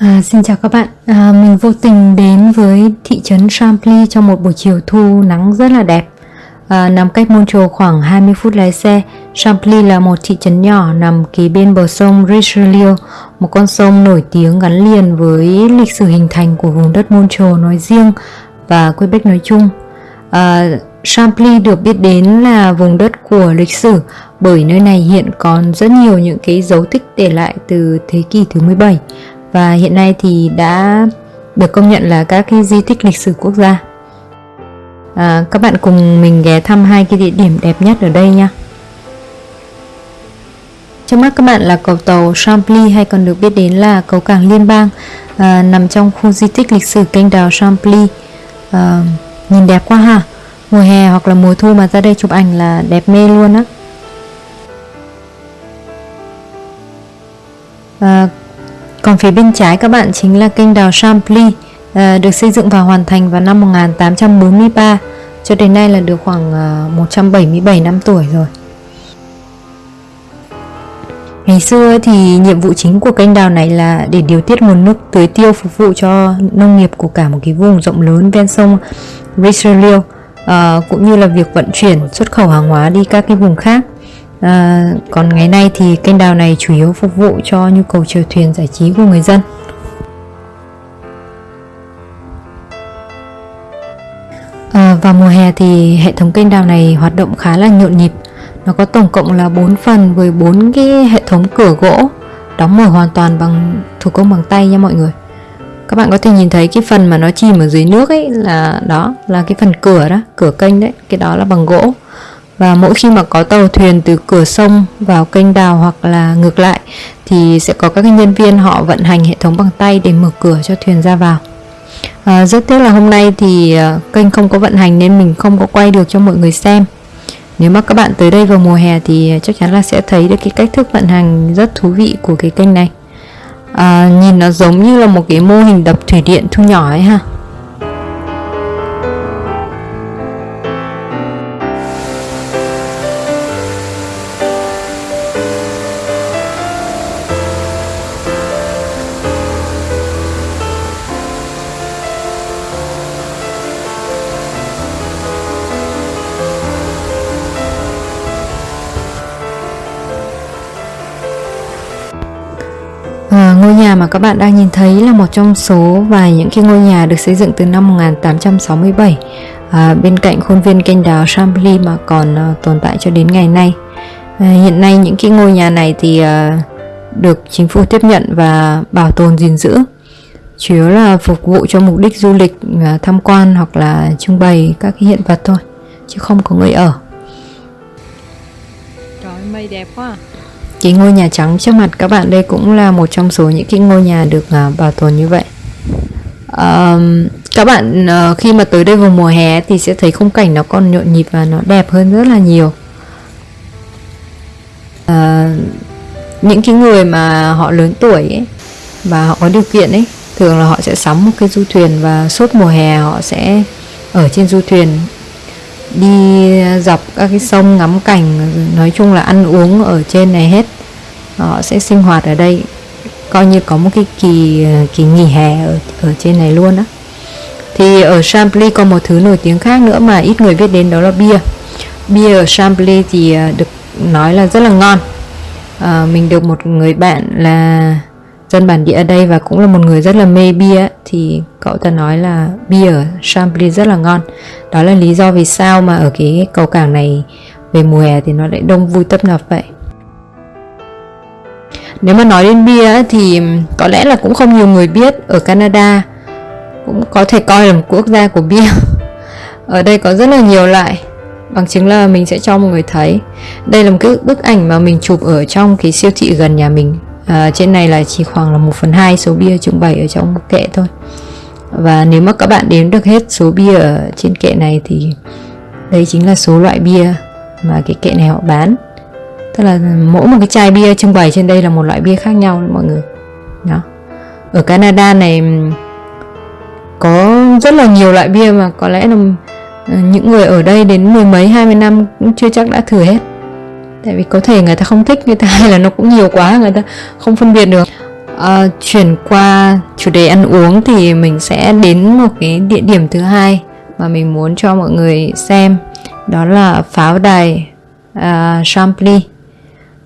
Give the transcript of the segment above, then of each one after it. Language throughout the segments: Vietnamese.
À, xin chào các bạn, à, mình vô tình đến với thị trấn Champly trong một buổi chiều thu nắng rất là đẹp. À, Nằm cách Montreal khoảng 20 phút lái xe. Champly là một thị trấn nhỏ nằm kế bên bờ sông Richelieu Một con sông nổi tiếng gắn liền với lịch sử hình thành của vùng đất Montreal nói riêng và Quebec nói chung. À, Champly được biết đến là vùng đất của lịch sử bởi nơi này hiện còn rất nhiều những cái dấu tích để lại từ thế kỷ thứ 17 và hiện nay thì đã được công nhận là các cái di tích lịch sử quốc gia. À, các bạn cùng mình ghé thăm hai cái địa điểm đẹp nhất ở đây nha. Trước mắt các bạn là cầu tàu Champly hay còn được biết đến là cầu cảng liên bang à, nằm trong khu di tích lịch sử kênh đào Champly. À, nhìn đẹp quá ha. Mùa hè hoặc là mùa thu mà ra đây chụp ảnh là đẹp mê luôn á. À, còn phía bên trái các bạn chính là kênh đào Champly à, ờ, được xây dựng và hoàn thành vào năm 1843 cho đến nay là được khoảng ờ, 177 năm tuổi rồi. Ngày xưa thì nhiệm vụ chính của kênh đào này là để điều tiết nguồn nước tưới tiêu phục vụ cho nông nghiệp của cả một cái vùng rộng lớn ven sông Richelieu à, cũng như là việc vận chuyển xuất khẩu hàng hóa đi các cái vùng khác à, còn ngày nay thì kênh đào này chủ yếu phục vụ cho nhu cầu chèo thuyền giải trí của người dân. À, vào mùa hè thì hệ thống kênh đào này hoạt động khá là nhộn nhịp. Nó có tổng cộng là 4 phần với 4 cái hệ thống cửa gỗ đóng mở hoàn toàn bằng thủ công bằng tay nha mọi người. Các bạn có thể nhìn thấy cái phần mà nó chìm ở dưới nước ấy là đó là cái phần cửa đó cửa kênh đấy. Cái đó là bằng gỗ và mỗi khi mà có tàu thuyền từ cửa sông vào kênh đào hoặc là ngược lại thì sẽ có các nhân viên họ vận hành hệ thống bằng tay để mở cửa cho thuyền ra vào. À, rất tiếc là hôm nay thì à, kênh không có vận hành nên mình không có quay được cho mọi người xem. Nếu mà các bạn tới đây vào mùa hè thì à, chắc chắn là sẽ thấy được cái cách thức vận hành rất thú vị của cái kênh này. À, nhìn nó giống như là một cái mô hình đập thủy điện thu nhỏ ấy ha. Mà các bạn đang nhìn thấy là một trong số vài những cái ngôi nhà được xây dựng từ năm 1867 à, bên cạnh khuôn viên kênh đào Chambly mà còn à, tồn tại cho đến ngày nay. À, hiện nay những cái ngôi nhà này thì à, được chính phủ tiếp nhận và bảo tồn gìn giữ chủ yếu là phục vụ cho mục đích du lịch à, tham quan hoặc là trưng bày các cái hiện vật thôi chứ không có người ở. Trời mây đẹp quá à cái ngôi nhà trắng trước mặt các bạn đây cũng là một trong số những cái ngôi nhà được uh, bảo tồn như vậy. Um, các bạn uh, khi mà tới đây vào mùa hè thì sẽ thấy khung cảnh nó còn nhộn nhịp và nó đẹp hơn rất là nhiều. Uh, những cái người mà họ lớn tuổi ấy và họ có điều kiện ấy thường là họ sẽ sắm một cái du thuyền và suốt mùa hè họ sẽ ở trên du thuyền đi dọc các cái sông ngắm cảnh nói chung là ăn uống ở trên này hết. Họ sẽ sinh hoạt ở đây coi như có một cái kỳ kỳ nghỉ hè ở ở trên này luôn á. Thì ở Champly có một thứ nổi tiếng khác nữa mà ít người biết đến đó là bia. Bia ở Champly thì à, được nói là rất là ngon. À, mình được một người bạn là dân bản địa ở đây và cũng là một người rất là mê bia thì cậu ta nói là bia ở Champly rất là ngon. Đó là lý do vì sao mà ở cái cầu cảng này về mùa hè thì nó lại đông vui tấp nập vậy. Nếu mà nói đến bia thì có lẽ là cũng không nhiều người biết, ở Canada cũng có thể coi là một quốc gia của bia. Ở đây có rất là nhiều loại, bằng chứng là mình sẽ cho mọi người thấy. Đây là một cái bức ảnh mà mình chụp ở trong cái siêu thị gần nhà mình à, trên này là chỉ khoảng là 1 phần 2 số bia trưng bày ở trong kệ thôi. Và nếu mà các bạn đếm được hết số bia ở trên kệ này thì đây chính là số loại bia mà cái kệ này họ bán. Tức là mỗi một cái chai bia trưng bày trên đây là một loại bia khác nhau mọi người. Đó. Ở Canada này có rất là nhiều loại bia mà có lẽ là những người ở đây đến mười mấy hai mươi năm cũng chưa chắc đã thử hết tại vì có thể người ta không thích người ta hay là nó cũng nhiều quá người ta không phân biệt được. À, chuyển qua chủ đề ăn uống thì mình sẽ đến một cái địa điểm thứ hai mà mình muốn cho mọi người xem. Đó là pháo đài uh, Champly.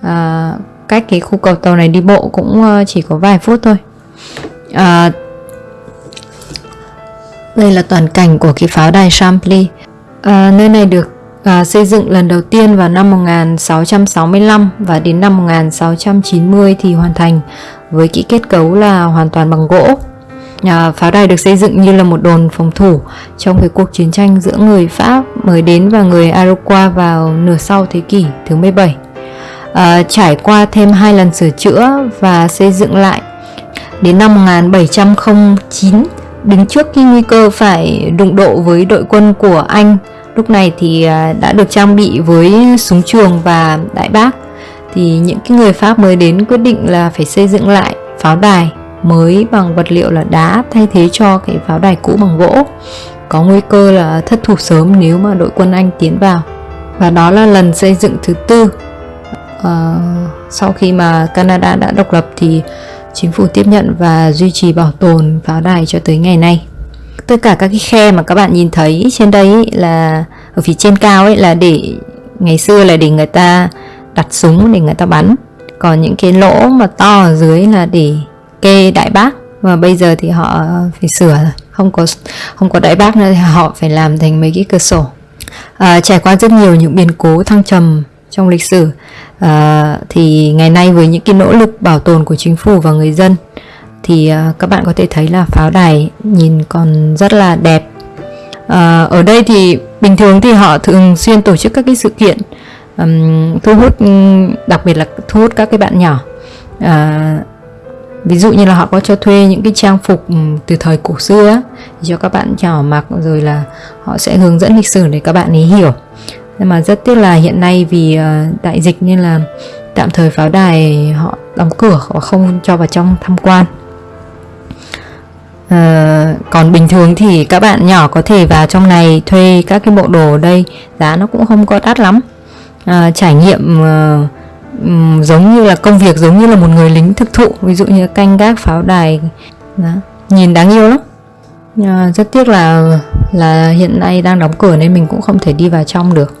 Uh, cách cái khu cầu tàu này đi bộ cũng uh, chỉ có vài phút thôi. Uh, đây là toàn cảnh của cái pháo đài Champly. Uh, nơi này được uh, xây dựng lần đầu tiên vào năm 1665 và đến năm 1690 thì hoàn thành với kỹ kết cấu là hoàn toàn bằng gỗ À, pháo đài được xây dựng như là một đồn phòng thủ trong cái cuộc chiến tranh giữa người Pháp mới đến và người Iroquois vào nửa sau thế kỷ thứ 17. À, trải qua thêm hai lần sửa chữa và xây dựng lại đến năm 1709 đứng trước khi nguy cơ phải đụng độ với đội quân của Anh lúc này thì à, đã được trang bị với súng trường và đại bác. Thì những cái người Pháp mới đến quyết định là phải xây dựng lại pháo đài mới bằng vật liệu là đá thay thế cho cái pháo đài cũ bằng gỗ. Có nguy cơ là thất thủ sớm nếu mà đội quân Anh tiến vào. Và đó là lần xây dựng thứ tư. À, sau khi mà Canada đã độc lập thì chính phủ tiếp nhận và duy trì bảo tồn pháo đài cho tới ngày nay tất cả các cái khe mà các bạn nhìn thấy trên đây là ở phía trên cao ấy là để ngày xưa là để người ta đặt súng để người ta bắn. Còn những cái lỗ mà to ở dưới là để kê đại bác. Và bây giờ thì họ phải sửa không có không có đại bác nữa thì họ phải làm thành mấy cái cửa sổ. À, trải qua rất nhiều những biến cố thăng trầm trong lịch sử. À, thì ngày nay với những cái nỗ lực bảo tồn của chính phủ và người dân thì ờ, các bạn có thể thấy là pháo đài nhìn còn rất là đẹp. À, ở đây thì bình thường thì họ thường xuyên tổ chức các cái sự kiện um, thu hút đặc biệt là thu hút các cái bạn nhỏ. À, ví dụ như là họ có cho thuê những cái trang phục từ thời cổ xưa cho các bạn nhỏ mặc rồi là họ sẽ hướng dẫn lịch sử để các bạn ấy hiểu. Nhưng mà rất tiếc là hiện nay vì đại dịch nên là tạm thời pháo đài họ đóng cửa họ không cho vào trong tham quan. Ờ, còn bình thường thì các bạn nhỏ có thể vào trong này thuê các cái bộ đồ ở đây. Giá nó cũng không có đắt lắm. Uh, trải nghiệm uh, um, giống như là công việc giống như là một người lính thực thụ ví dụ như canh gác pháo đài. Đó. nhìn đáng yêu lắm. Uh, rất tiếc là là hiện nay đang đóng cửa nên mình cũng không thể đi vào trong được.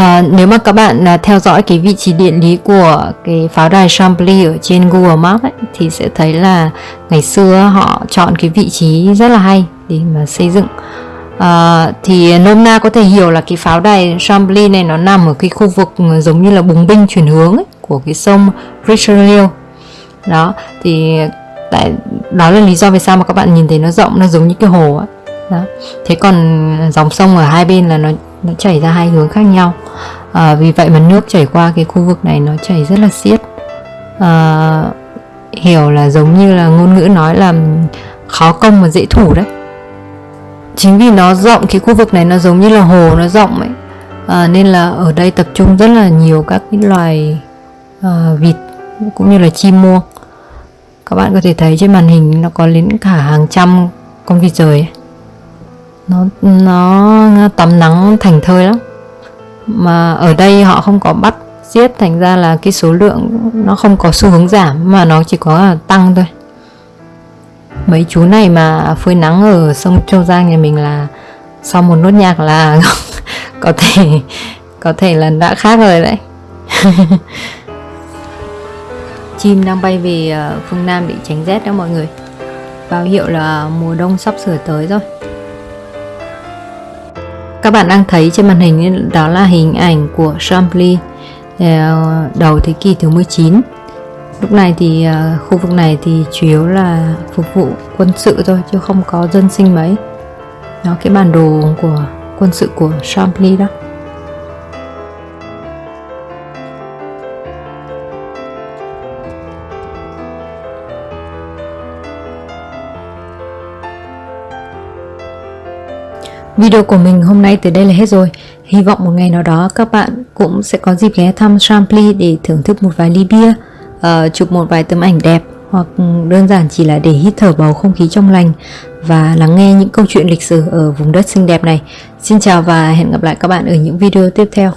À, nếu mà các bạn à, theo dõi cái vị trí địa lý của cái pháo đài Chambly ở trên Google Maps ấy, thì sẽ thấy là ngày xưa họ chọn cái vị trí rất là hay để mà xây dựng à, thì nôm na có thể hiểu là cái pháo đài Chambly này nó nằm ở cái khu vực giống như là bùng binh chuyển hướng ấy, của cái sông Richelieu đó thì tại đó là lý do vì sao mà các bạn nhìn thấy nó rộng nó giống như cái hồ ấy. đó thế còn dòng sông ở hai bên là nó nó chảy ra hai hướng khác nhau. À, vì vậy mà nước chảy qua cái khu vực này nó chảy rất là xiết. À, hiểu là giống như là ngôn ngữ nói là khó công mà dễ thủ đấy. Chính vì nó rộng cái khu vực này nó giống như là hồ nó rộng ấy. À, nên là ở đây tập trung rất là nhiều các cái loài à, vịt cũng như là chim muông. Các bạn có thể thấy trên màn hình nó có đến cả hàng trăm con vịt rời ấy nó nó tắm nắng thành thơi lắm. Mà ở đây họ không có bắt giết, thành ra là cái số lượng nó không có xu hướng giảm, mà nó chỉ có tăng thôi. Mấy chú này mà phơi nắng ở sông Châu Giang nhà mình là sau một nốt nhạc là có thể có thể là đã khác rồi đấy. Chim đang bay về ờ, phương Nam để tránh rét đó mọi người. Báo hiệu là mùa đông sắp sửa tới rồi các bạn đang thấy trên màn hình đó là hình ảnh của Chambly ờ, đầu thế kỷ thứ 19 lúc này thì ờ, khu vực này thì chủ yếu là phục vụ quân sự thôi, chứ không có dân sinh mấy. Đó, cái bản đồ của quân sự của Chambly đó. Video của mình hôm nay tới đây là hết rồi. Hy vọng một ngày nào đó các bạn cũng sẽ có dịp ghé thăm Champly để thưởng thức một vài ly bia, uh, chụp một vài tấm ảnh đẹp hoặc ừ, đơn giản chỉ là để hít thở bầu không khí trong lành và lắng nghe những câu chuyện lịch sử ở vùng đất xinh đẹp này. Xin chào và hẹn gặp lại các bạn ở những video tiếp theo.